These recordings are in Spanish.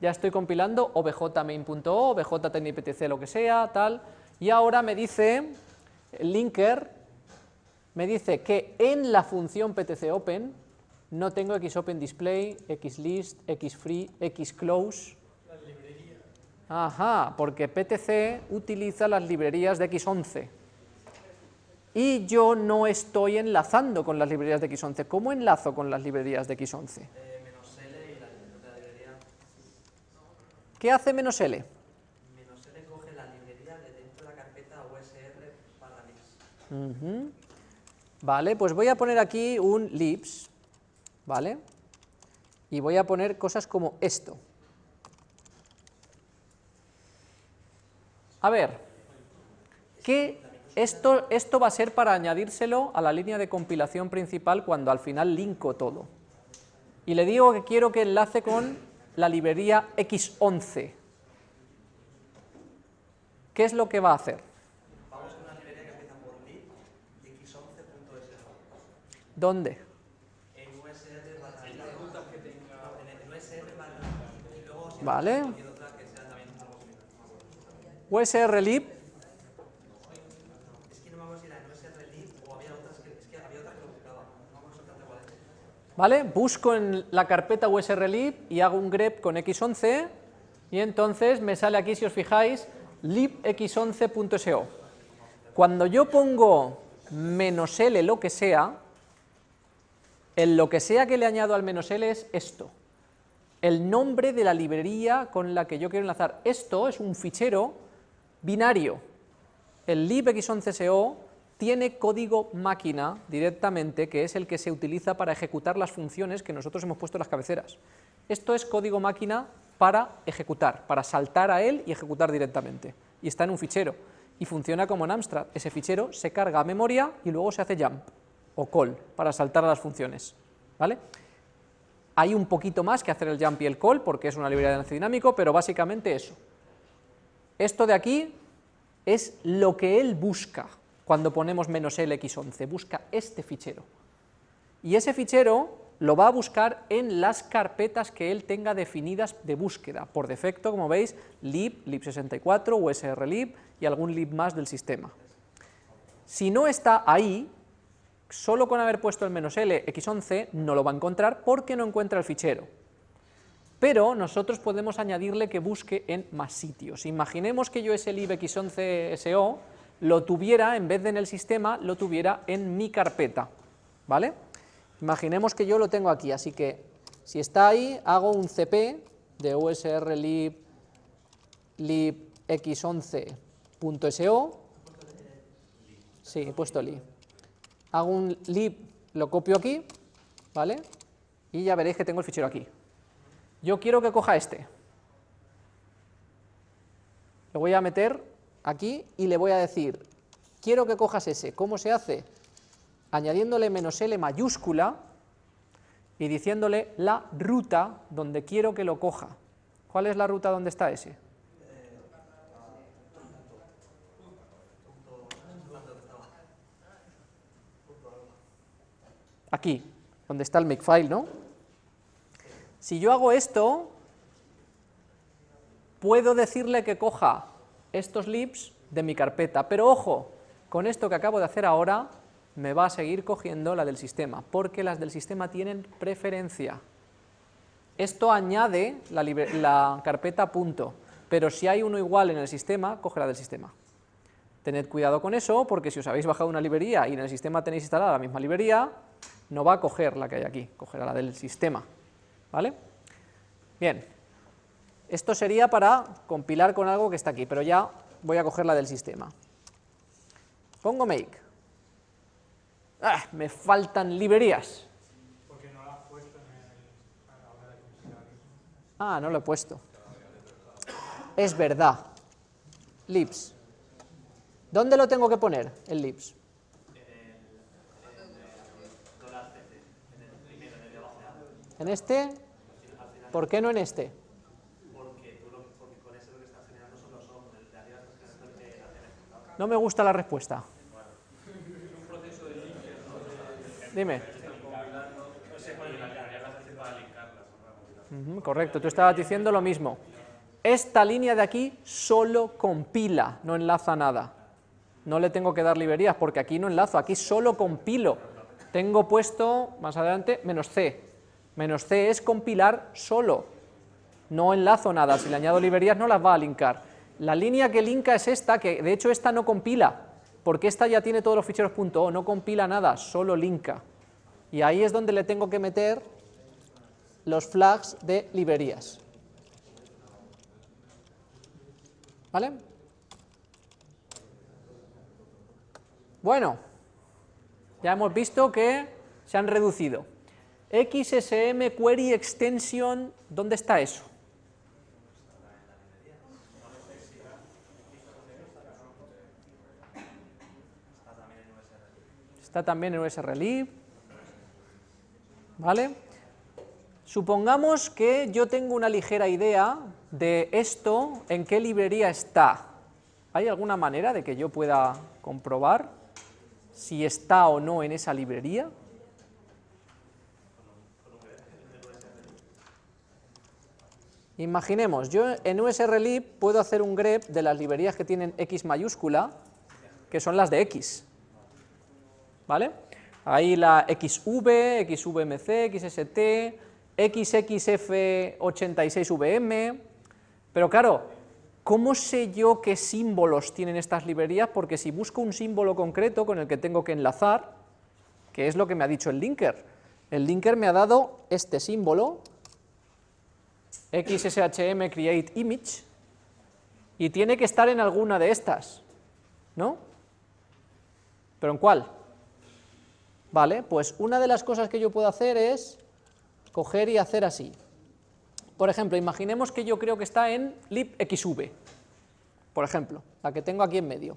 ya estoy compilando obj-main.o, obj-tniptc, lo que sea, tal, y ahora me dice, el linker, me dice que en la función ptcopen no tengo xopenDisplay, xlist, xfree, xclose, Ajá, porque PTC utiliza las librerías de X11. Y yo no estoy enlazando con las librerías de X11. ¿Cómo enlazo con las librerías de X11? Eh, menos L y la, la librería. ¿Qué hace menos L? Menos L coge la librería de dentro de la carpeta USR barra libs. Ujú. Vale, pues voy a poner aquí un libs, ¿vale? Y voy a poner cosas como esto. A ver, ¿qué esto, esto va a ser para añadírselo a la línea de compilación principal cuando al final linko todo. Y le digo que quiero que enlace con la librería X11. ¿Qué es lo que va a hacer? Vamos con una librería que empieza por lib y x11.sh. ¿Dónde? En USR barra lib. No, en el USR barra lib. Y luego si Vale. otra que sea también algo similar. no me acuerdo. USRlib, Es que no me acuerdo si era en USR lib o había otras que, es que había otra que lo buscaba. No me acuerdo exactamente cuál es. ¿Vale? Busco en la carpeta usrlib y hago un grep con x11 y entonces me sale aquí, si os fijáis, libx11.so. Cuando yo pongo menos L lo que sea, el lo que sea que le añado al menos L es esto, el nombre de la librería con la que yo quiero enlazar. Esto es un fichero binario. El libx11so tiene código máquina directamente, que es el que se utiliza para ejecutar las funciones que nosotros hemos puesto en las cabeceras. Esto es código máquina para ejecutar, para saltar a él y ejecutar directamente. Y está en un fichero. Y funciona como en Amstrad. Ese fichero se carga a memoria y luego se hace jump o call para saltar a las funciones. ¿Vale? Hay un poquito más que hacer el jump y el call porque es una librería de enlace dinámico, pero básicamente eso. Esto de aquí es lo que él busca cuando ponemos menos "-lx11", busca este fichero. Y ese fichero lo va a buscar en las carpetas que él tenga definidas de búsqueda, por defecto, como veis, lib, lib64, usrlib y algún lib más del sistema. Si no está ahí, solo con haber puesto el menos "-l", x11, no lo va a encontrar porque no encuentra el fichero pero nosotros podemos añadirle que busque en más sitios. Imaginemos que yo ese libx11so lo tuviera, en vez de en el sistema, lo tuviera en mi carpeta, ¿vale? Imaginemos que yo lo tengo aquí, así que si está ahí, hago un cp de usr lib, libx11.so, sí, he puesto lib, hago un lib, lo copio aquí, ¿vale? Y ya veréis que tengo el fichero aquí. Yo quiero que coja este. Lo voy a meter aquí y le voy a decir, quiero que cojas ese. ¿Cómo se hace? Añadiéndole menos L mayúscula y diciéndole la ruta donde quiero que lo coja. ¿Cuál es la ruta donde está ese? Aquí, donde está el makefile, ¿no? Si yo hago esto, puedo decirle que coja estos libs de mi carpeta, pero ojo, con esto que acabo de hacer ahora, me va a seguir cogiendo la del sistema, porque las del sistema tienen preferencia. Esto añade la, la carpeta punto, pero si hay uno igual en el sistema, coge la del sistema. Tened cuidado con eso, porque si os habéis bajado una librería y en el sistema tenéis instalada la misma librería, no va a coger la que hay aquí, cogerá la del sistema. ¿Vale? Bien, esto sería para compilar con algo que está aquí, pero ya voy a coger la del sistema. Pongo make. ¡Ah! Me faltan librerías. Porque no lo has puesto en el, a la hora de. Ah, no lo he puesto. Es verdad. Libs. ¿Dónde lo tengo que poner, el libs? ¿En este? ¿Por qué no en este? No me gusta la respuesta. Dime. Correcto, tú estabas diciendo lo mismo. Esta línea de aquí solo compila, no enlaza nada. No le tengo que dar librerías porque aquí no enlazo, aquí solo compilo. Tengo puesto, más adelante, menos C. Menos C es compilar solo. No enlazo nada, si le añado librerías no las va a linkar. La línea que linka es esta, que de hecho esta no compila, porque esta ya tiene todos los ficheros .o, no compila nada, solo linka. Y ahí es donde le tengo que meter los flags de librerías. ¿Vale? Bueno, ya hemos visto que se han reducido. XSM Query Extension, ¿dónde está eso? Está también en USRLib. ¿Vale? Supongamos que yo tengo una ligera idea de esto, en qué librería está. ¿Hay alguna manera de que yo pueda comprobar si está o no en esa librería? Imaginemos, yo en USRLib puedo hacer un grep de las librerías que tienen X mayúscula, que son las de X. ¿Vale? Ahí la XV, XVMC, XST, XXF86VM, pero claro, ¿cómo sé yo qué símbolos tienen estas librerías? Porque si busco un símbolo concreto con el que tengo que enlazar, que es lo que me ha dicho el linker, el linker me ha dado este símbolo, XSHM create image, y tiene que estar en alguna de estas, ¿no? ¿Pero en cuál? Vale, pues una de las cosas que yo puedo hacer es coger y hacer así. Por ejemplo, imaginemos que yo creo que está en libxv, por ejemplo, la que tengo aquí en medio,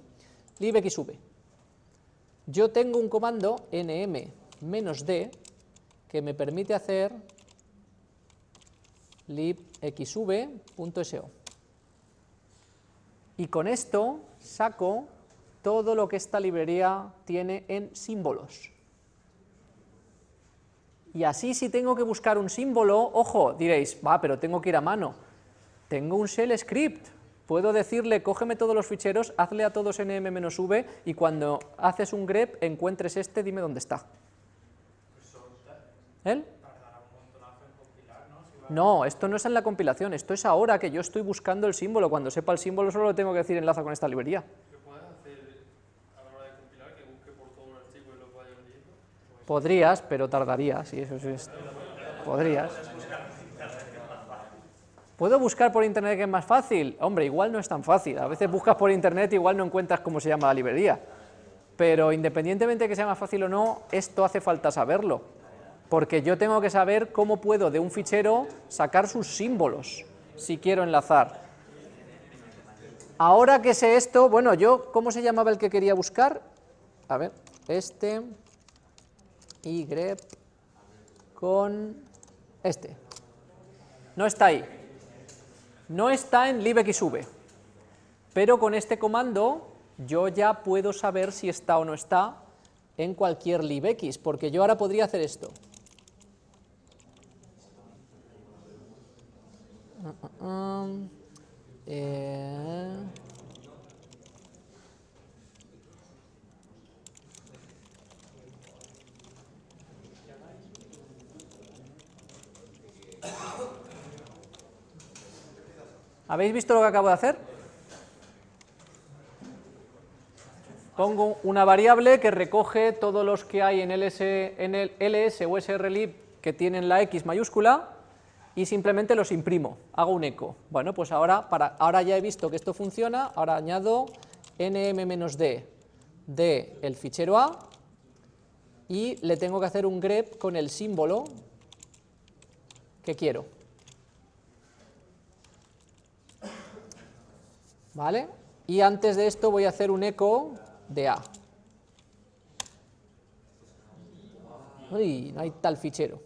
libxv. Yo tengo un comando nm-d que me permite hacer libxv.so. Y con esto saco todo lo que esta librería tiene en símbolos. Y así si tengo que buscar un símbolo, ojo, diréis, va, pero tengo que ir a mano. Tengo un shell script, puedo decirle, cógeme todos los ficheros, hazle a todos nm-v y cuando haces un grep encuentres este, dime dónde está. ¿Él? No, esto no es en la compilación, esto es ahora que yo estoy buscando el símbolo, cuando sepa el símbolo solo le tengo que decir enlaza con esta librería. ¿Qué puedes hacer a la hora de compilar que busque por todo el archivo y lo vaya leyendo? Podrías, pero tardaría, sí, eso es. Podrías. ¿Puedo buscar por internet que es más fácil? Hombre, igual no es tan fácil. A veces buscas por internet y igual no encuentras cómo se llama la librería. Pero independientemente de que sea más fácil o no, esto hace falta saberlo. Porque yo tengo que saber cómo puedo de un fichero sacar sus símbolos, si quiero enlazar. Ahora que sé esto, bueno, yo, ¿cómo se llamaba el que quería buscar? A ver, este y grep con este. No está ahí. No está en libxv. Pero con este comando yo ya puedo saber si está o no está en cualquier libx, porque yo ahora podría hacer esto. Uh, uh, um, eh, ¿Habéis visto lo que acabo de hacer? Pongo una variable que recoge todos los que hay en, LS, en el ls o srlib que tienen la x mayúscula y simplemente los imprimo, hago un eco. Bueno, pues ahora, para, ahora ya he visto que esto funciona, ahora añado nm-d de el fichero A y le tengo que hacer un grep con el símbolo que quiero. ¿Vale? Y antes de esto voy a hacer un eco de A. Uy, no hay tal fichero.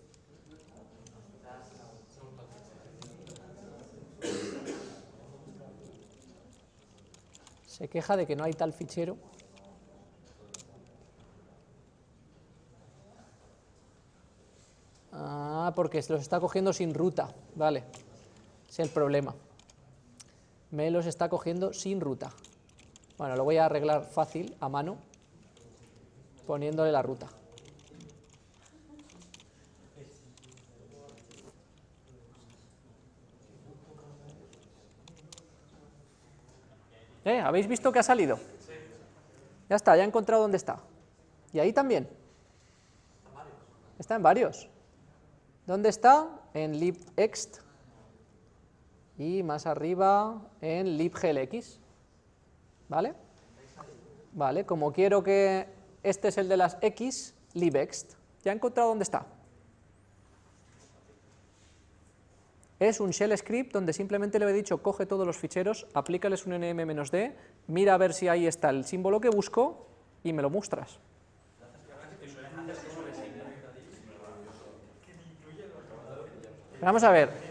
Se queja de que no hay tal fichero. Ah, porque se los está cogiendo sin ruta, vale, es el problema. Me los está cogiendo sin ruta. Bueno, lo voy a arreglar fácil, a mano, poniéndole la ruta. ¿Eh? ¿Habéis visto que ha salido? Ya está, ya he encontrado dónde está. Y ahí también. Está en varios. ¿Dónde está? En libext. Y más arriba en libglx. ¿Vale? Vale, como quiero que este es el de las x, libext. Ya he encontrado dónde está. Es un shell script donde simplemente le he dicho coge todos los ficheros, aplícales un nm-d, mira a ver si ahí está el símbolo que busco y me lo muestras. Vamos a ver.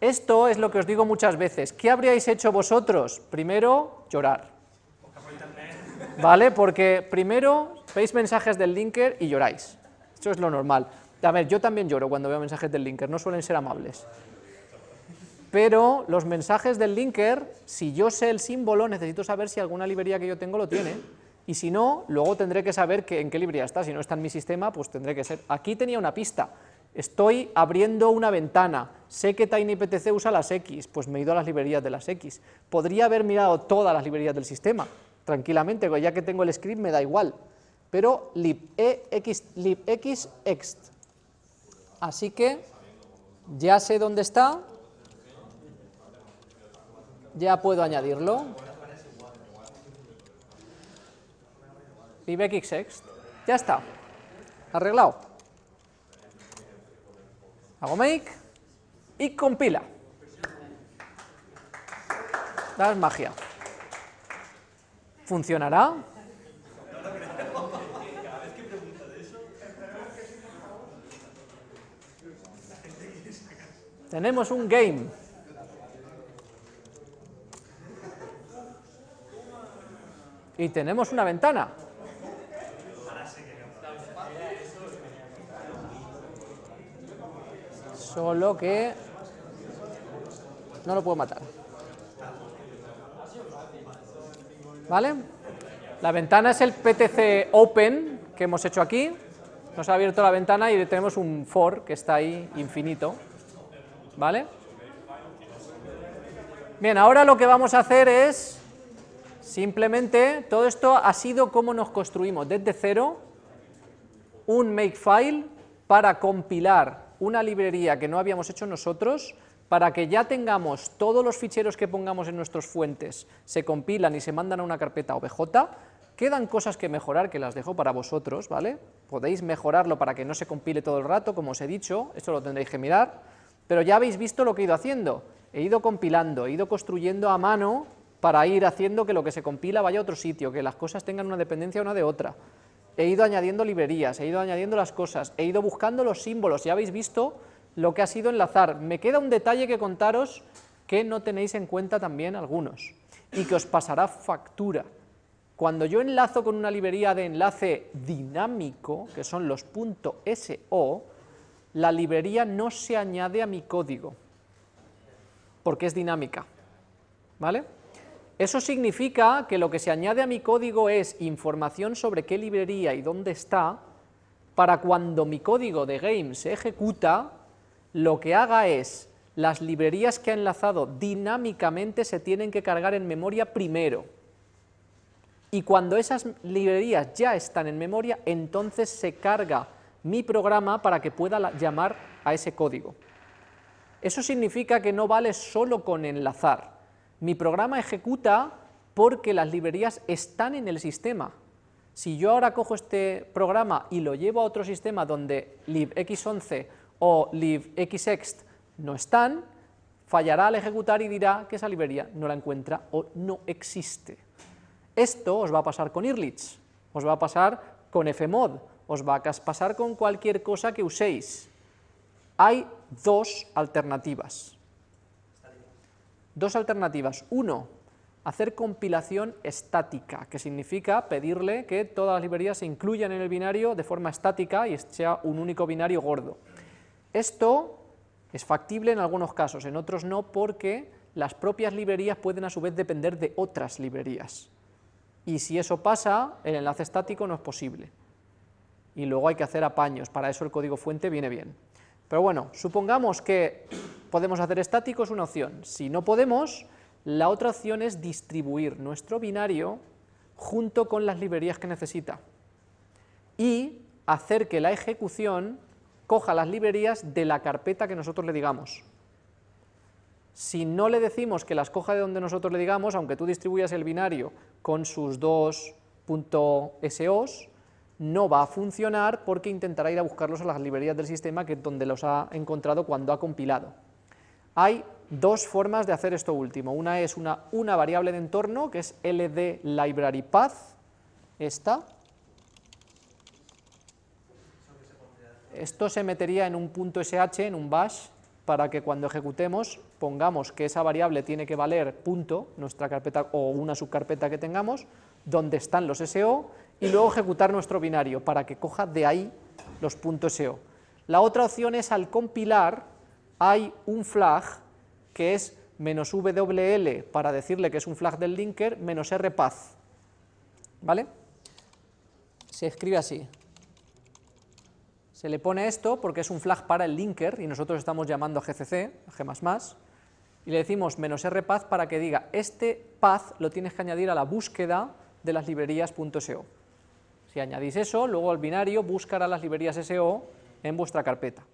Esto es lo que os digo muchas veces. ¿Qué habríais hecho vosotros? Primero, llorar. ¿Vale? Porque primero veis mensajes del linker y lloráis. Eso es lo normal. A ver, yo también lloro cuando veo mensajes del linker, no suelen ser amables. Pero los mensajes del linker, si yo sé el símbolo, necesito saber si alguna librería que yo tengo lo tiene. Y si no, luego tendré que saber que, en qué librería está. Si no está en mi sistema, pues tendré que ser... Aquí tenía una pista. Estoy abriendo una ventana, sé que TinyPTC usa las X, pues me he ido a las librerías de las X. Podría haber mirado todas las librerías del sistema, tranquilamente, ya que tengo el script me da igual, pero libx, libxext. Así que ya sé dónde está, ya puedo añadirlo. libxext, ya está, arreglado hago make y compila. Es magia. ¿Funcionará? Tenemos un game. Y tenemos una ventana. Solo que no lo puedo matar. ¿Vale? La ventana es el PTC Open que hemos hecho aquí. Nos ha abierto la ventana y tenemos un for que está ahí infinito. ¿Vale? Bien, ahora lo que vamos a hacer es simplemente, todo esto ha sido como nos construimos desde cero un makefile para compilar una librería que no habíamos hecho nosotros para que ya tengamos todos los ficheros que pongamos en nuestras fuentes, se compilan y se mandan a una carpeta OBJ, quedan cosas que mejorar que las dejo para vosotros, ¿vale? Podéis mejorarlo para que no se compile todo el rato, como os he dicho, esto lo tendréis que mirar, pero ya habéis visto lo que he ido haciendo, he ido compilando, he ido construyendo a mano para ir haciendo que lo que se compila vaya a otro sitio, que las cosas tengan una dependencia una de otra he ido añadiendo librerías, he ido añadiendo las cosas, he ido buscando los símbolos, ya habéis visto lo que ha sido enlazar. Me queda un detalle que contaros que no tenéis en cuenta también algunos, y que os pasará factura. Cuando yo enlazo con una librería de enlace dinámico, que son los .so, la librería no se añade a mi código, porque es dinámica, ¿vale? Eso significa que lo que se añade a mi código es información sobre qué librería y dónde está, para cuando mi código de game se ejecuta, lo que haga es, las librerías que ha enlazado dinámicamente se tienen que cargar en memoria primero, y cuando esas librerías ya están en memoria, entonces se carga mi programa para que pueda llamar a ese código. Eso significa que no vale solo con enlazar, mi programa ejecuta porque las librerías están en el sistema. Si yo ahora cojo este programa y lo llevo a otro sistema donde libx11 o libxext no están, fallará al ejecutar y dirá que esa librería no la encuentra o no existe. Esto os va a pasar con Irlich, os va a pasar con fmod, os va a pasar con cualquier cosa que uséis. Hay dos alternativas. Dos alternativas. Uno, hacer compilación estática, que significa pedirle que todas las librerías se incluyan en el binario de forma estática y sea un único binario gordo. Esto es factible en algunos casos, en otros no, porque las propias librerías pueden a su vez depender de otras librerías. Y si eso pasa, el enlace estático no es posible. Y luego hay que hacer apaños, para eso el código fuente viene bien. Pero bueno, supongamos que podemos hacer estático, es una opción. Si no podemos, la otra opción es distribuir nuestro binario junto con las librerías que necesita y hacer que la ejecución coja las librerías de la carpeta que nosotros le digamos. Si no le decimos que las coja de donde nosotros le digamos, aunque tú distribuyas el binario con sus dos .sos, no va a funcionar porque intentará ir a buscarlos a las librerías del sistema que donde los ha encontrado cuando ha compilado. Hay dos formas de hacer esto último. Una es una, variable de entorno, que es ld. Esto se metería en un punto .sh, en un bash, para que cuando ejecutemos pongamos que esa variable tiene que valer punto, nuestra carpeta o una subcarpeta que tengamos, donde están los SO, y luego ejecutar nuestro binario para que coja de ahí los puntos SO. La otra opción es al compilar hay un flag que es menos WL para decirle que es un flag del linker, menos rpath, ¿vale? Se escribe así. Se le pone esto porque es un flag para el linker y nosotros estamos llamando a GCC, a G++, y le decimos menos rpath para que diga este path lo tienes que añadir a la búsqueda de las librerías .so. Si añadís eso, luego el binario buscará las librerías SO en vuestra carpeta.